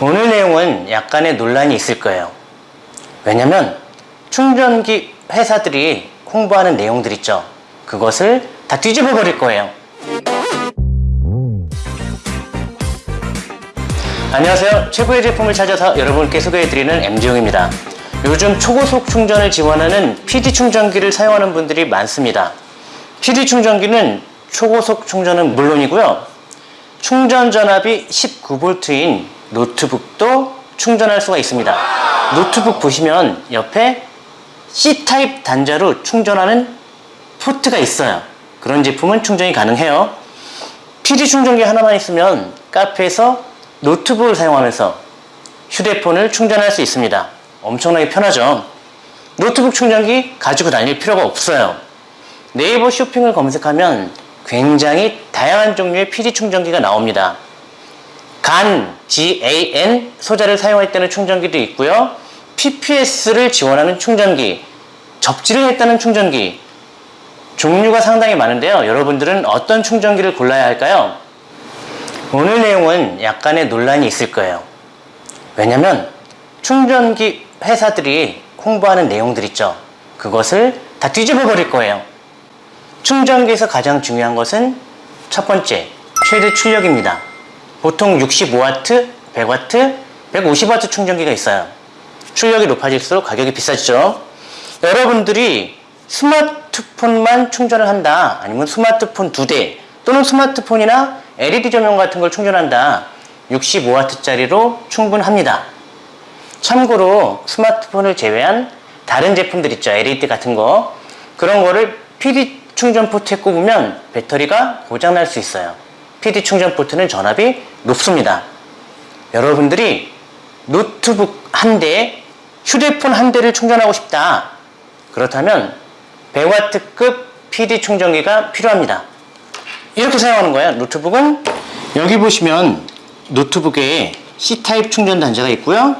오늘 내용은 약간의 논란이 있을 거예요. 왜냐면 충전기 회사들이 홍보하는 내용들 있죠. 그것을 다 뒤집어 버릴 거예요. 안녕하세요. 최고의 제품을 찾아서 여러분께 소개해드리는 MG용입니다. 요즘 초고속 충전을 지원하는 PD 충전기를 사용하는 분들이 많습니다. PD 충전기는 초고속 충전은 물론이고요. 충전 전압이 19V인 노트북도 충전할 수가 있습니다. 노트북 보시면 옆에 C타입 단자로 충전하는 포트가 있어요. 그런 제품은 충전이 가능해요. PD 충전기 하나만 있으면 카페에서 노트북을 사용하면서 휴대폰을 충전할 수 있습니다. 엄청나게 편하죠. 노트북 충전기 가지고 다닐 필요가 없어요. 네이버 쇼핑을 검색하면 굉장히 다양한 종류의 PD 충전기가 나옵니다. 간, GAN 소자를 사용할 때는 충전기도 있고요. PPS를 지원하는 충전기, 접지를 했다는 충전기, 종류가 상당히 많은데요. 여러분들은 어떤 충전기를 골라야 할까요? 오늘 내용은 약간의 논란이 있을 거예요. 왜냐면 충전기 회사들이 홍보하는 내용들 있죠. 그것을 다 뒤집어 버릴 거예요. 충전기에서 가장 중요한 것은 첫 번째, 최대 출력입니다. 보통 65W, 100W, 150W 충전기가 있어요. 출력이 높아질수록 가격이 비싸지죠. 여러분들이 스마트폰만 충전을 한다. 아니면 스마트폰 두 대 또는 스마트폰이나 LED 조명 같은 걸 충전한다. 65W짜리로 충분합니다. 참고로 스마트폰을 제외한 다른 제품들 있죠. LED 같은 거. 그런 거를 PD 충전 포트에 꼽으면 배터리가 고장날 수 있어요. PD 충전 포트는 전압이 높습니다. 여러분들이 노트북 한 대, 휴대폰 한 대를 충전하고 싶다. 그렇다면 100W급 PD 충전기가 필요합니다. 이렇게 사용하는 거예요. 노트북은 여기 보시면 노트북에 C타입 충전 단자가 있고요.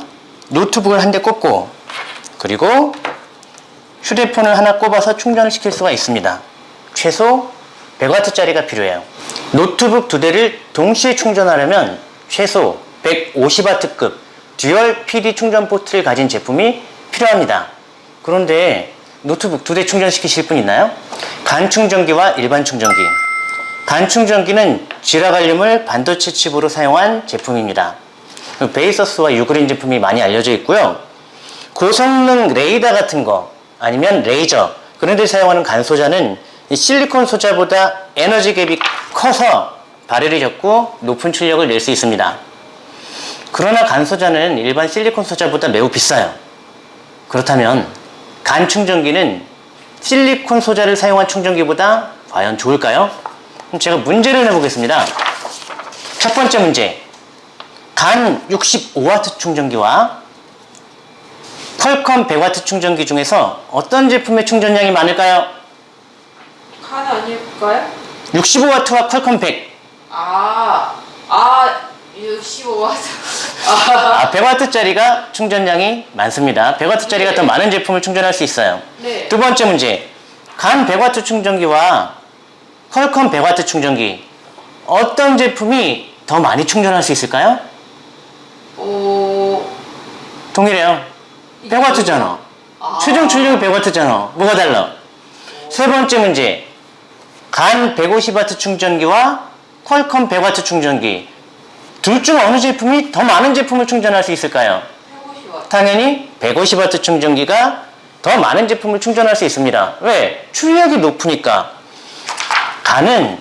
노트북을 한 대 꽂고 그리고 휴대폰을 하나 꼽아서 충전을 시킬 수가 있습니다. 최소 100W짜리가 필요해요. 노트북 두 대를 동시에 충전하려면 최소 150W급 dual PD 충전 포트를 가진 제품이 필요합니다. 그런데 노트북 두 대 충전시키실 분 있나요? GaN 충전기와 일반 충전기. GaN 충전기는 질화갈륨을 반도체 칩으로 사용한 제품입니다. 베이서스와 유그린 제품이 많이 알려져 있고요. 고성능 레이더 같은 거 아니면 레이저 그런 데 사용하는 GaN 소자는 이 실리콘 소자보다 에너지 갭이 커서 발열이 적고 높은 출력을 낼 수 있습니다. 그러나 GaN 소자는 일반 실리콘 소자보다 매우 비싸요. 그렇다면 간 충전기는 실리콘 소자를 사용한 충전기보다 과연 좋을까요? 그럼 제가 문제를 내보겠습니다. 첫 번째 문제. 간 65W 충전기와 퀄컴 100W 충전기 중에서 어떤 제품의 충전량이 많을까요? 간 아닐까요? 65W와 퀄컴 100. 아, 아, 65와트. 아, 아, 100W짜리가 충전량이 많습니다. 100W짜리가 더 많은 제품을 충전할 수 있어요. 네. 두 번째 문제. 간 100W 충전기와 퀄컴 100W 충전기. 어떤 제품이 더 많이 충전할 수 있을까요? 오, 동일해요. 100W잖아. 아. 최종 출력이 100W잖아. 뭐가 달라? 세 번째 문제. 간 150W 충전기와 퀄컴 100W 충전기. 둘 중 어느 제품이 더 많은 제품을 충전할 수 있을까요? 150와트. 당연히 150W 충전기가 더 많은 제품을 충전할 수 있습니다. 왜? 출력이 높으니까. 간은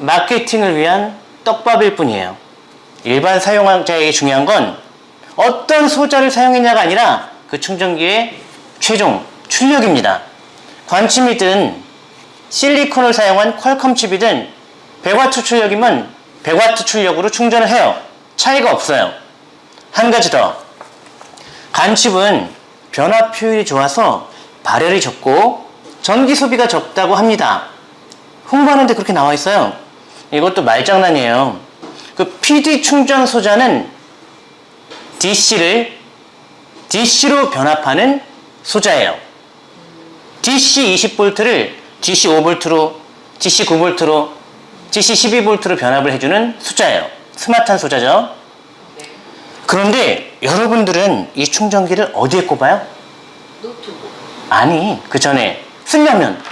마케팅을 위한 떡밥일 뿐이에요. 일반 사용자에게 중요한 건 어떤 소자를 사용했냐가 아니라 그 충전기의 최종 출력입니다. 관침이든 실리콘을 사용한 퀄컴 칩이든 100W 출력이면 100W 출력으로 충전을 해요. 차이가 없어요. 한 가지 더. 간칩은 변압 효율이 좋아서 발열이 적고 전기 소비가 적다고 합니다. 홍보하는데 그렇게 나와 있어요. 이것도 말장난이에요. 그 PD 충전 소자는 DC를 DC로 변압하는 소자예요. DC 20V를 DC 5V로, DC 9V로, DC 12V로 변압을 해주는 소자예요. 스마트한 소자죠. 네. 그런데 여러분들은 이 충전기를 어디에 꼽아요? 노트북. 아니, 그 전에 쓰려면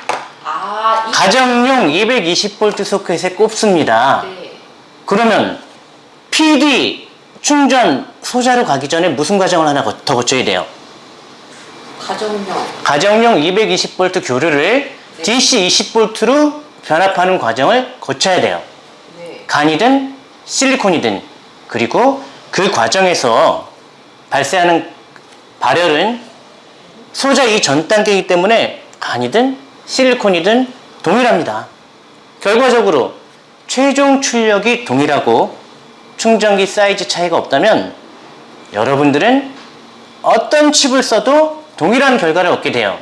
아, 이. 가정용 220V 소켓에 꼽습니다. 네. 그러면 PD 충전 소자로 가기 전에 무슨 과정을 하나 거- 더 거쳐야 돼요? 가정용. 가정용 220V 교류를 네. DC 20V로 변압하는 과정을 거쳐야 돼요. 네. 간이든 실리콘이든 그리고 그 과정에서 발생하는 발열은 소자 이 전 단계이기 때문에 간이든 실리콘이든 동일합니다. 결과적으로 최종 출력이 동일하고 충전기 사이즈 차이가 없다면 여러분들은 어떤 칩을 써도 동일한 결과를 얻게 돼요.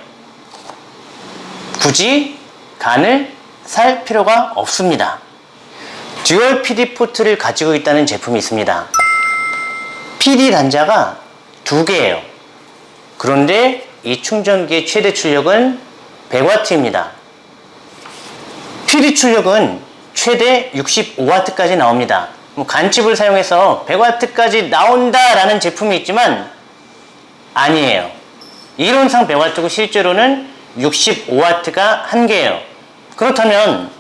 굳이 GaN을 살 필요가 없습니다. dual PD 포트를 가지고 있다는 제품이 있습니다. PD 단자가 두 개예요. 그런데 이 충전기의 최대 출력은 100W입니다. PD 출력은 최대 65W까지 나옵니다. 뭐 간칩을 사용해서 100W까지 나온다라는 제품이 있지만 아니에요. 이론상 100W고 실제로는 65W가 한계예요. 그렇다면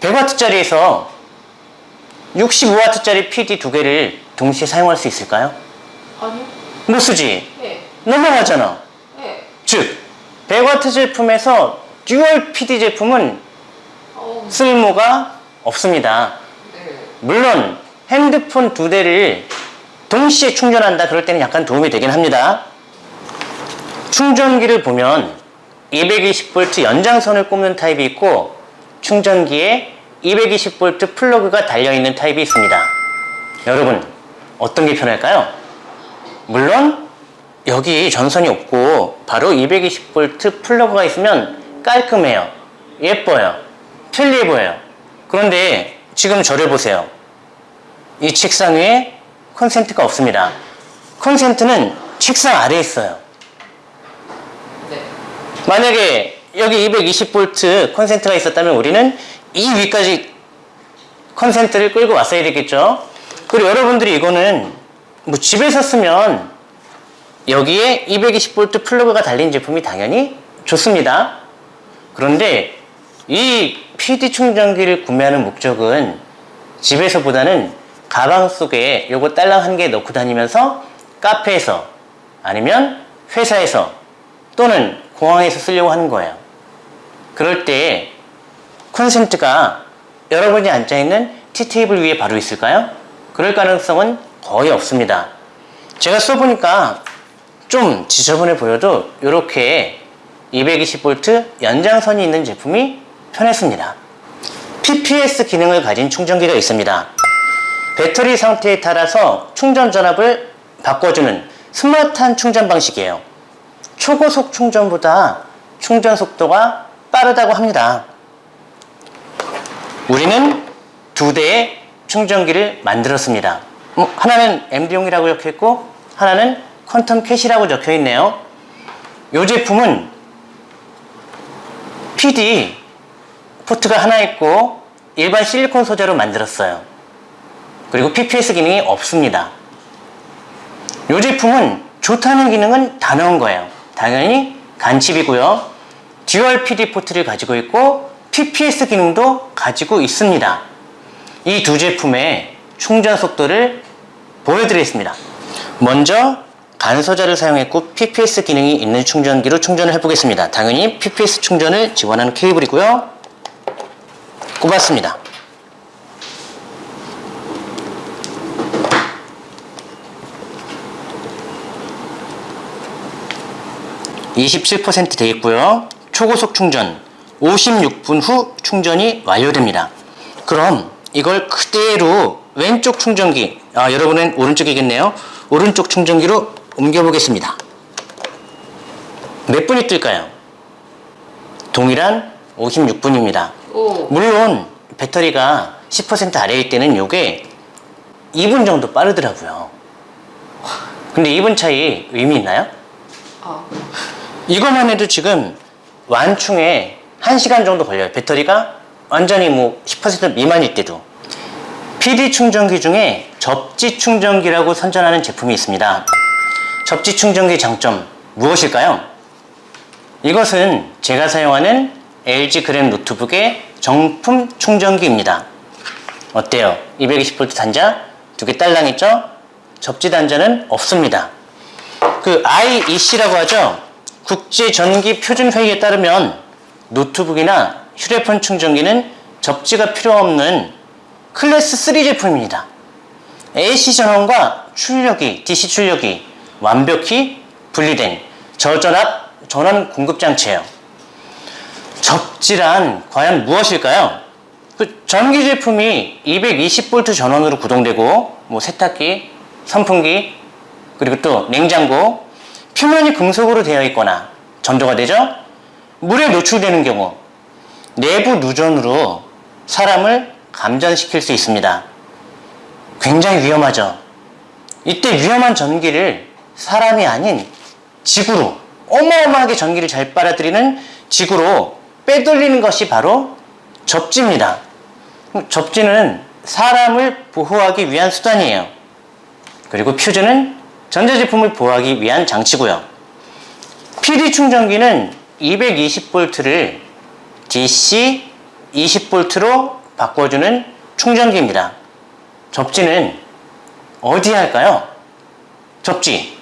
100W짜리에서 65W짜리 PD 두 개를 동시에 사용할 수 있을까요? 아니요. 못 쓰지. 네. 넘어가잖아. 네. 즉, 100W 제품에서 dual PD 제품은 어, 쓸모가 없습니다. 네. 물론 핸드폰 두 대를 동시에 충전한다 그럴 때는 약간 도움이 되긴 합니다. 충전기를 보면 220V 연장선을 꼽는 타입이 있고 충전기에 220V 플러그가 달려있는 타입이 있습니다. 여러분 어떤 게 편할까요? 물론 여기 전선이 없고 바로 220V 플러그가 있으면 깔끔해요. 예뻐요. 편리해 보여요. 그런데 지금 저를 보세요. 이 책상 위에 콘센트가 없습니다. 콘센트는 책상 아래에 있어요. 네. 만약에 여기 220V 콘센트가 있었다면 우리는 이 위까지 콘센트를 끌고 왔어야 되겠죠. 그리고 여러분들이 이거는 뭐 집에서 쓰면 여기에 220V 플러그가 달린 제품이 당연히 좋습니다. 그런데 이 PD 충전기를 구매하는 목적은 집에서보다는 가방 속에 요거 딸랑 한 개 넣고 다니면서 카페에서 아니면 회사에서 또는 공항에서 쓰려고 하는 거예요. 그럴 때 콘센트가 여러분이 앉아있는 티테이블 위에 바로 있을까요? 그럴 가능성은 거의 없습니다. 제가 써보니까 좀 지저분해 보여도 이렇게 220V 연장선이 있는 제품이 편했습니다. PPS 기능을 가진 충전기가 있습니다. 배터리 상태에 따라서 충전 전압을 바꿔주는 스마트한 충전 방식이에요. 초고속 충전보다 충전 속도가 빠르다고 합니다. 우리는 두 대의 충전기를 만들었습니다. 음, 하나는 MD용이라고 적혀 있고 하나는 퀀텀 캣이라고 적혀 있네요. 이 제품은 PD 포트가 하나 있고 일반 실리콘 소재로 만들었어요. 그리고 PPS 기능이 없습니다. 이 제품은 좋다는 기능은 다 넣은 거예요. 당연히 GaN칩이고요. 듀얼 PD 포트를 가지고 있고 PPS 기능도 가지고 있습니다. 이 두 제품의 충전 속도를 보여드리겠습니다. 먼저 GaN 소자를 사용했고 PPS 기능이 있는 충전기로 충전을 해보겠습니다. 당연히 PPS 충전을 지원하는 케이블이고요. 꼽았습니다. (27%) 되어 있고요 초고속 충전 56분 후 충전이 완료됩니다 그럼 이걸 그대로 왼쪽 충전기 아 여러분은 오른쪽이겠네요 오른쪽 충전기로 옮겨 보겠습니다 몇 분이 뜰까요 동일한 56분입니다 오. 물론 배터리가 10% 아래일 때는 이게 2분 정도 빠르더라고요. 근데 2분 차이 의미 있나요? 아. 이것만 해도 지금 완충에 1시간 정도 걸려요. 배터리가 완전히 뭐 10% 미만일 때도. PD 충전기 중에 접지 충전기라고 선전하는 제품이 있습니다. 접지 충전기 장점 무엇일까요? 이것은 제가 사용하는 LG 그램 노트북의 정품 충전기입니다. 어때요? 220V 단자 두 개 딸랑했죠? 접지 단자는 없습니다. 그 IEC라고 하죠. 국제 전기 표준 회의에 따르면 노트북이나 휴대폰 충전기는 접지가 필요 없는 클래스 3 제품입니다. AC 전원과 출력이, DC 출력이 완벽히 분리된 저전압 전원 공급 장치예요. 접지란 과연 무엇일까요? 그 전기 제품이 220V 전원으로 구동되고 뭐 세탁기, 선풍기, 그리고 또 냉장고 표면이 금속으로 되어 있거나 전도가 되죠? 물에 노출되는 경우 내부 누전으로 사람을 감전시킬 수 있습니다. 굉장히 위험하죠. 이때 위험한 전기를 사람이 아닌 지구로 어마어마하게 전기를 잘 빨아들이는 지구로 빼돌리는 것이 바로 접지입니다. 접지는 사람을 보호하기 위한 수단이에요. 그리고 퓨즈는 전자제품을 보호하기 위한 장치고요. PD 충전기는 220V를 DC 20V로 바꿔주는 충전기입니다. 접지는 어디에 할까요? 접지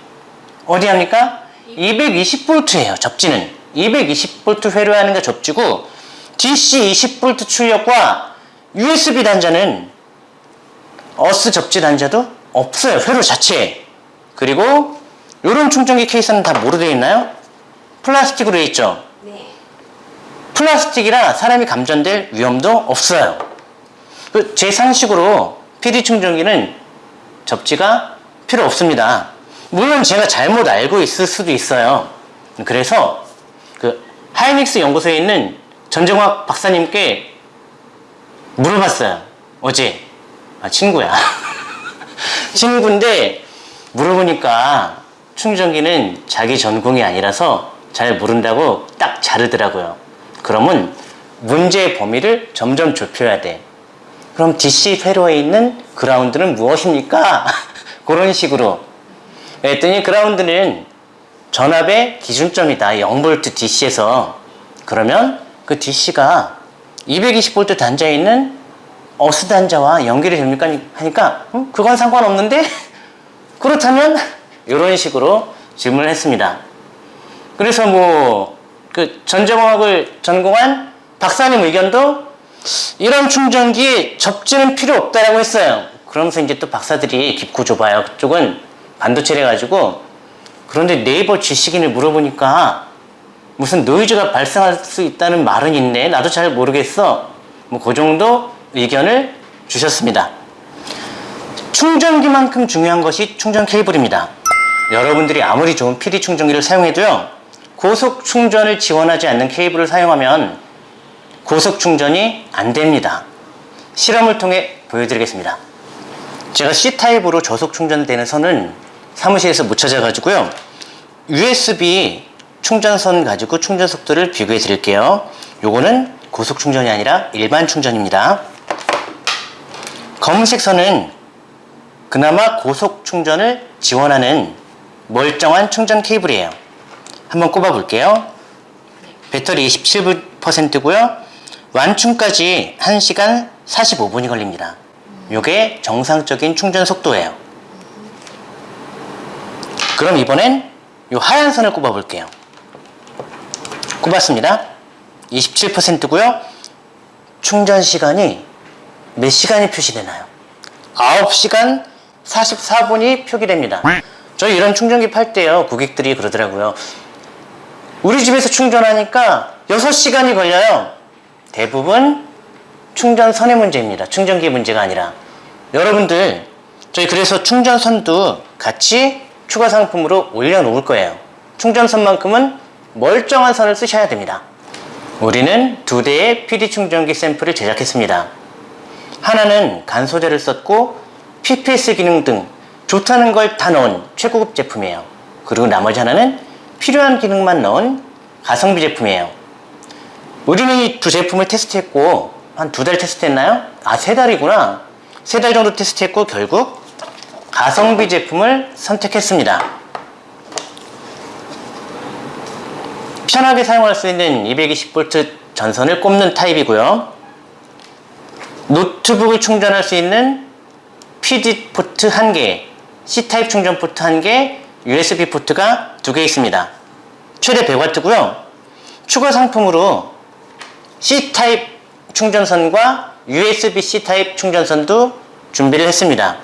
어디 합니까? 220V예요. 접지는 220V 회로 하는 게 접지고 DC 20V 출력과 USB 단자는 어스 접지 단자도 없어요. 회로 자체에. 그리고 이런 충전기 케이스는 다 뭐로 되어 있나요? 플라스틱으로 되어 있죠. 네. 플라스틱이라 사람이 감전될 위험도 없어요. 그제 상식으로 PD 충전기는 접지가 필요 없습니다. 물론 제가 잘못 알고 있을 수도 있어요. 그래서 그 하이닉스 연구소에 있는 전정학 박사님께 물어봤어요. 어제. 아, 친구야. 친구인데 물어보니까 충전기는 자기 전공이 아니라서 잘 모른다고 딱 자르더라고요. 그러면 문제의 범위를 점점 좁혀야 돼. 그럼 DC 회로에 있는 그라운드는 무엇입니까? 그런 식으로. 했더니 그라운드는 전압의 기준점이다. 0V DC에서. 그러면 그 DC가 220V 단자에 있는 어스 단자와 연결이 됩니까? 하니까 음, 그건 상관없는데 그렇다면 이런 식으로 질문을 했습니다. 그래서 뭐 그 전자공학을 전공한 박사님 의견도 이런 충전기에 접지는 필요 없다라고 했어요. 그러면서 이제 또 박사들이 깊고 좁아요. 그쪽은 반도체래 가지고 그런데 네이버 지식인을 물어보니까 무슨 노이즈가 발생할 수 있다는 말은 있네. 나도 잘 모르겠어. 뭐 그 정도 의견을 주셨습니다. 충전기만큼 중요한 것이 충전 케이블입니다. 여러분들이 아무리 좋은 PD 충전기를 사용해도요, 고속 충전을 지원하지 않는 케이블을 사용하면 고속 충전이 안 됩니다. 실험을 통해 보여드리겠습니다. 제가 C타입으로 저속 충전되는 선은 사무실에서 못 찾아가지고요. USB 충전선 가지고 충전 속도를 비교해 드릴게요. 요거는 고속 충전이 아니라 일반 충전입니다. 검은색 선은 그나마 고속 충전을 지원하는 멀쩡한 충전 케이블이에요. 한번 꼽아 볼게요. 배터리 27%고요. 완충까지 1시간 45분이 걸립니다. 요게 정상적인 충전 속도예요. 그럼 이번엔 요 하얀 선을 꼽아 볼게요. 꼽았습니다. 27%고요. 충전 시간이 몇 시간이 표시되나요? 9시간 44분이 표기됩니다. 저희 이런 충전기 팔 때요. 고객들이 그러더라고요. 우리 집에서 충전하니까 6시간이 걸려요. 대부분 충전선의 문제입니다. 충전기 문제가 아니라. 여러분들, 저희 그래서 충전선도 같이 추가 상품으로 올려놓을 거예요. 충전선만큼은 멀쩡한 선을 쓰셔야 됩니다. 우리는 두 대의 PD 충전기 샘플을 제작했습니다. 하나는 간 소재를 썼고 PPS 기능 등 좋다는 걸 다 넣은 최고급 제품이에요. 그리고 나머지 하나는 필요한 기능만 넣은 가성비 제품이에요. 우리는 이 두 제품을 테스트했고 한 두 달 테스트했나요? 아 세 달이구나. 세 달 정도 테스트했고 결국 가성비 제품을 선택했습니다. 편하게 사용할 수 있는 220V 전선을 꼽는 타입이고요. 노트북을 충전할 수 있는 PD 포트 1개, C타입 충전 포트 1개, USB 포트가 2개 있습니다. 최대 100W고요. 추가 상품으로 C타입 충전선과 USB-C 타입 충전선도 준비를 했습니다.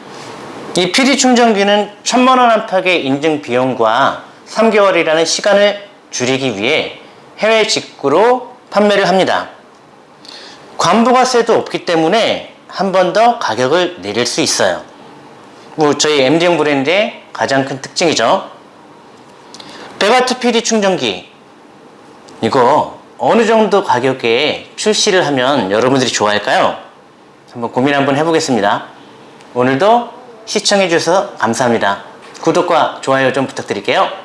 이 PD 충전기는 1000만 원 안팎의 인증 비용과 3개월이라는 시간을 줄이기 위해 해외 직구로 판매를 합니다. 관부가세도 없기 때문에 한 번 더 가격을 내릴 수 있어요. 뭐 저희 MD형 브랜드의 가장 큰 특징이죠. 100W PD 충전기 이거 어느 정도 가격에 출시를 하면 여러분들이 좋아할까요? 한번 고민 한번 해보겠습니다. 오늘도 시청해 주셔서 감사합니다. 구독과 좋아요 좀 부탁드릴게요.